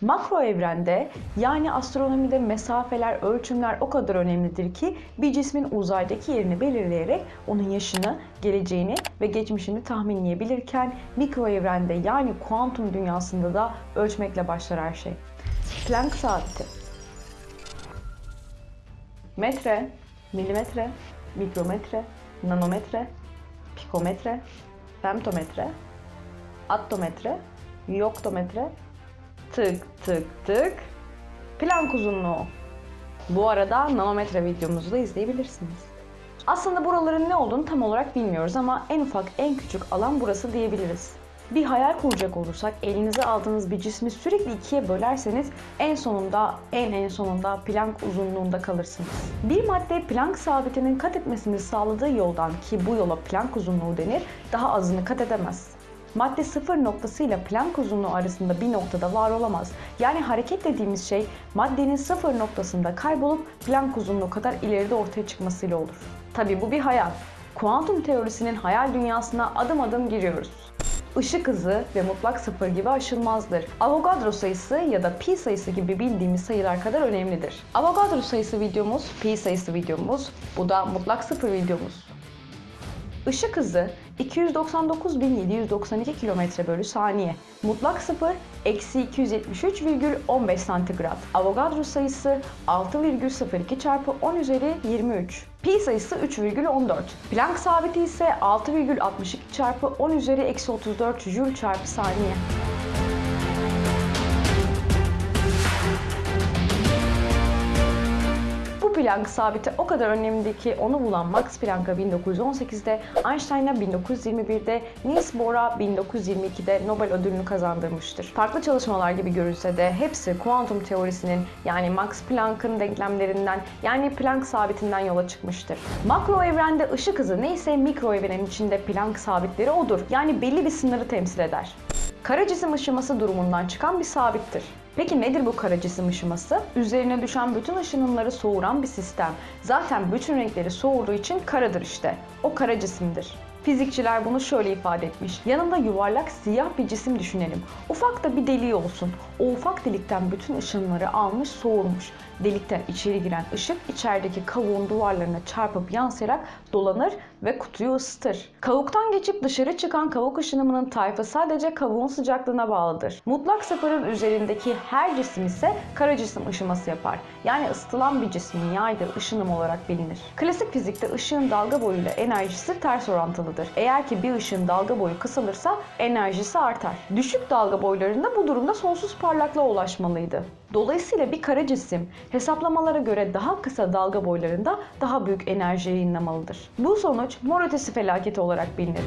Makro evrende yani astronomide mesafeler, ölçümler o kadar önemlidir ki bir cismin uzaydaki yerini belirleyerek onun yaşını, geleceğini ve geçmişini tahminleyebilirken mikro evrende yani kuantum dünyasında da ölçmekle başlar her şey. Planck saati. Metre, milimetre, mikrometre, nanometre, pikometre, femtometre, attometre, yoktometre, tık tık tık, plank uzunluğu. Bu arada nanometre videomuzu da izleyebilirsiniz. Aslında buraların ne olduğunu tam olarak bilmiyoruz ama en ufak, en küçük alan burası diyebiliriz. Bir hayal kuracak olursak elinize aldığınız bir cismi sürekli ikiye bölerseniz en sonunda en en sonunda Planck uzunluğunda kalırsınız. Bir madde Planck sabitinin kat etmesini sağladığı yoldan ki bu yola Planck uzunluğu denir daha azını kat edemez. Madde sıfır noktası ile Planck uzunluğu arasında bir noktada var olamaz. Yani hareket dediğimiz şey maddenin sıfır noktasında kaybolup Planck uzunluğu kadar ileride ortaya çıkmasıyla olur. Tabi bu bir hayal. Kuantum teorisinin hayal dünyasına adım adım giriyoruz. Işık hızı ve mutlak sıfır gibi aşılmazdır. Avogadro sayısı ya da pi sayısı gibi bildiğimiz sayılar kadar önemlidir. Avogadro sayısı videomuz, pi sayısı videomuz, bu da mutlak sıfır videomuz. Işık hızı 299.792 km bölü saniye. Mutlak sıfır eksi 273,15 santigrat. Avogadro sayısı 6,02 çarpı 10 üzeri 23. Pi sayısı 3,14. Planck sabiti ise 6,62 çarpı 10 üzeri eksi 34 jül çarpı saniye. Planck sabiti o kadar önemli ki onu bulan Max Planck'a 1918'de, Einstein'a 1921'de, Niels Bohr'a 1922'de Nobel ödülünü kazandırmıştır. Farklı çalışmalar gibi görülse de hepsi kuantum teorisinin yani Max Planck'ın denklemlerinden yani Planck sabitinden yola çıkmıştır. Makro evrende ışık hızı neyse mikro evrenin içinde Planck sabitleri odur. Yani belli bir sınırı temsil eder. Kara cisim ışıması durumundan çıkan bir sabittir. Peki nedir bu kara cisim ışıması? Üzerine düşen bütün ışınımları soğuran bir sistem. Zaten bütün renkleri soğurduğu için karadır işte. O kara cisimdir. Fizikçiler bunu şöyle ifade etmiş. Yanında yuvarlak siyah bir cisim düşünelim. Ufak da bir deliği olsun. O ufak delikten bütün ışınları almış soğurmuş. Delikten içeri giren ışık içerideki kavuğun duvarlarına çarpıp yansıyarak dolanır ve kutuyu ısıtır. Kavuktan geçip dışarı çıkan kavuk ışınımının tayfı sadece kavuğun sıcaklığına bağlıdır. Mutlak sıfırın üzerindeki her cisim ise kara cisim ışıması yapar. Yani ısıtılan bir cismin yaydığı ışınım olarak bilinir. Klasik fizikte ışığın dalga boyuyla enerjisi ters orantılıdır. Eğer ki bir ışığın dalga boyu kısalırsa enerjisi artar. Düşük dalga boylarında bu durumda sonsuz parlaklığa ulaşmalıydı. Dolayısıyla bir kara cisim hesaplamalara göre daha kısa dalga boylarında daha büyük enerji yayınlamalıdır. Bu sonuç mor ötesi felaketi olarak bilinir.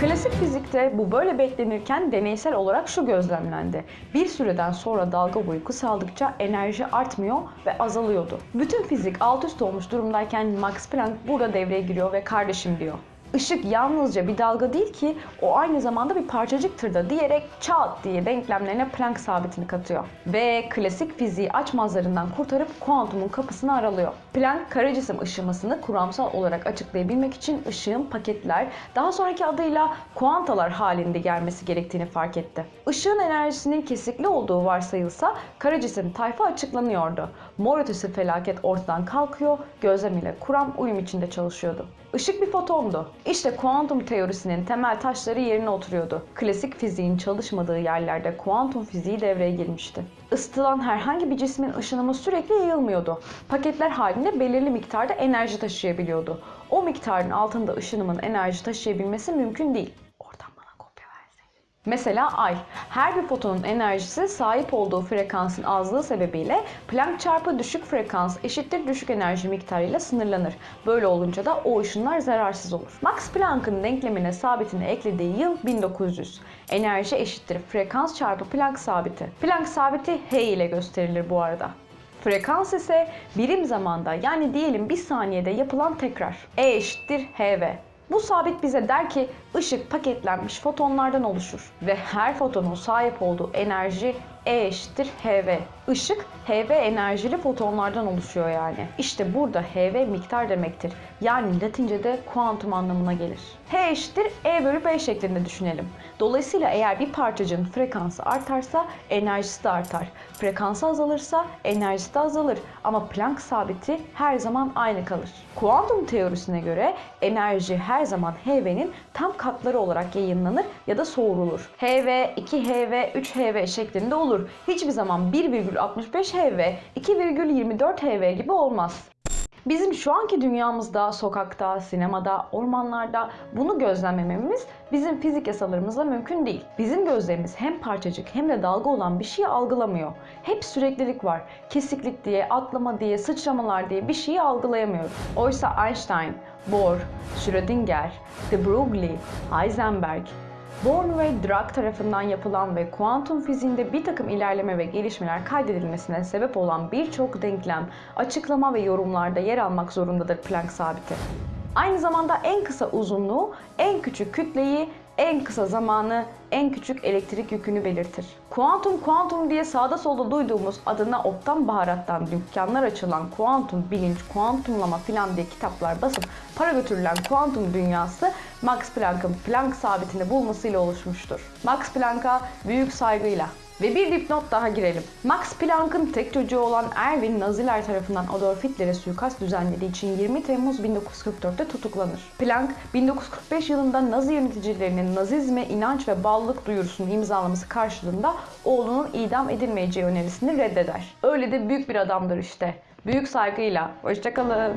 Klasik fizikte bu böyle beklenirken deneysel olarak şu gözlemlendi. Bir süreden sonra dalga boyu kısaldıkça enerji artmıyor ve azalıyordu. Bütün fizik alt üst olmuş durumdayken Max Planck burada devreye giriyor ve kardeşim diyor. Işık yalnızca bir dalga değil ki o aynı zamanda bir parçacıktır da diyerek çat diye denklemlerine Planck sabitini katıyor. Ve klasik fiziği açmazlarından kurtarıp kuantumun kapısını aralıyor. Planck kara cisim ışımasını kuramsal olarak açıklayabilmek için ışığın paketler, daha sonraki adıyla kuantalar halinde gelmesi gerektiğini fark etti. Işığın enerjisinin kesikli olduğu varsayılsa kara cisim tayfa açıklanıyordu. Mor ötesi felaket ortadan kalkıyor, gözlem ile kuram uyum içinde çalışıyordu. Işık bir fotondu. İşte kuantum teorisinin temel taşları yerine oturuyordu. Klasik fiziğin çalışmadığı yerlerde kuantum fiziği devreye girmişti. Isıtılan herhangi bir cismin ışınımı sürekli yayılmıyordu. Paketler halinde belirli miktarda enerji taşıyabiliyordu. O miktarın altında ışınımın enerji taşıyabilmesi mümkün değil. Mesela ay. Her bir fotonun enerjisi sahip olduğu frekansın azlığı sebebiyle Planck çarpı düşük frekans eşittir düşük enerji miktarıyla sınırlanır. Böyle olunca da o ışınlar zararsız olur. Max Planck'ın denklemine sabitini eklediği yıl 1900. Enerji eşittir frekans çarpı Planck sabiti. Planck sabiti h ile gösterilir bu arada. Frekans ise birim zamanda yani diyelim bir saniyede yapılan tekrar. E eşittir hv. Bu sabit bize der ki ışık paketlenmiş fotonlardan oluşur ve her fotonun sahip olduğu enerji E eşittir HV. Işık HV enerjili fotonlardan oluşuyor yani. İşte burada HV miktar demektir. Yani Latince'de kuantum anlamına gelir. H eşittir E bölü B şeklinde düşünelim. Dolayısıyla eğer bir parçacığın frekansı artarsa enerjisi de artar. Frekansı azalırsa enerjisi de azalır. Ama Planck sabiti her zaman aynı kalır. Kuantum teorisine göre enerji her zaman HV'nin tam katları olarak yayınlanır ya da soğurulur. HV, 2HV, 3HV şeklinde olur. Hiçbir zaman 1,65 HV, 2,24 HV gibi olmaz. Bizim şu anki dünyamızda, sokakta, sinemada, ormanlarda bunu gözlemlememiz bizim fizik yasalarımızla mümkün değil. Bizim gözlerimiz hem parçacık hem de dalga olan bir şeyi algılamıyor. Hep süreklilik var. Kesiklik diye, atlama diye, sıçramalar diye bir şeyi algılayamıyoruz. Oysa Einstein, Bohr, Schrödinger, de Broglie, Heisenberg, Born ve Dirac tarafından yapılan ve kuantum fiziğinde bir takım ilerleme ve gelişmeler kaydedilmesine sebep olan birçok denklem, açıklama ve yorumlarda yer almak zorundadır Planck sabiti. Aynı zamanda en kısa uzunluğu, en küçük kütleyi, en kısa zamanı, en küçük elektrik yükünü belirtir. Kuantum kuantum diye sağda solda duyduğumuz adına ottan baharattan dükkanlar açılan kuantum bilinç, kuantumlama filan diye kitaplar basıp para götürülen kuantum dünyası Max Planck'ın Planck sabitini bulmasıyla oluşmuştur. Max Planck'a büyük saygıyla ve bir dipnot daha girelim. Max Planck'ın tek çocuğu olan Erwin Naziler tarafından Adolf Hitler'e suikast düzenlediği için 20 Temmuz 1944'te tutuklanır. Planck 1945 yılında Nazi yöneticilerinin Nazizme inanç ve bağlılık duyurusunu imzalaması karşılığında oğlunun idam edilmeyeceği önerisini reddeder. Öyle de büyük bir adamdır işte. Büyük saygıyla. Hoşçakalın.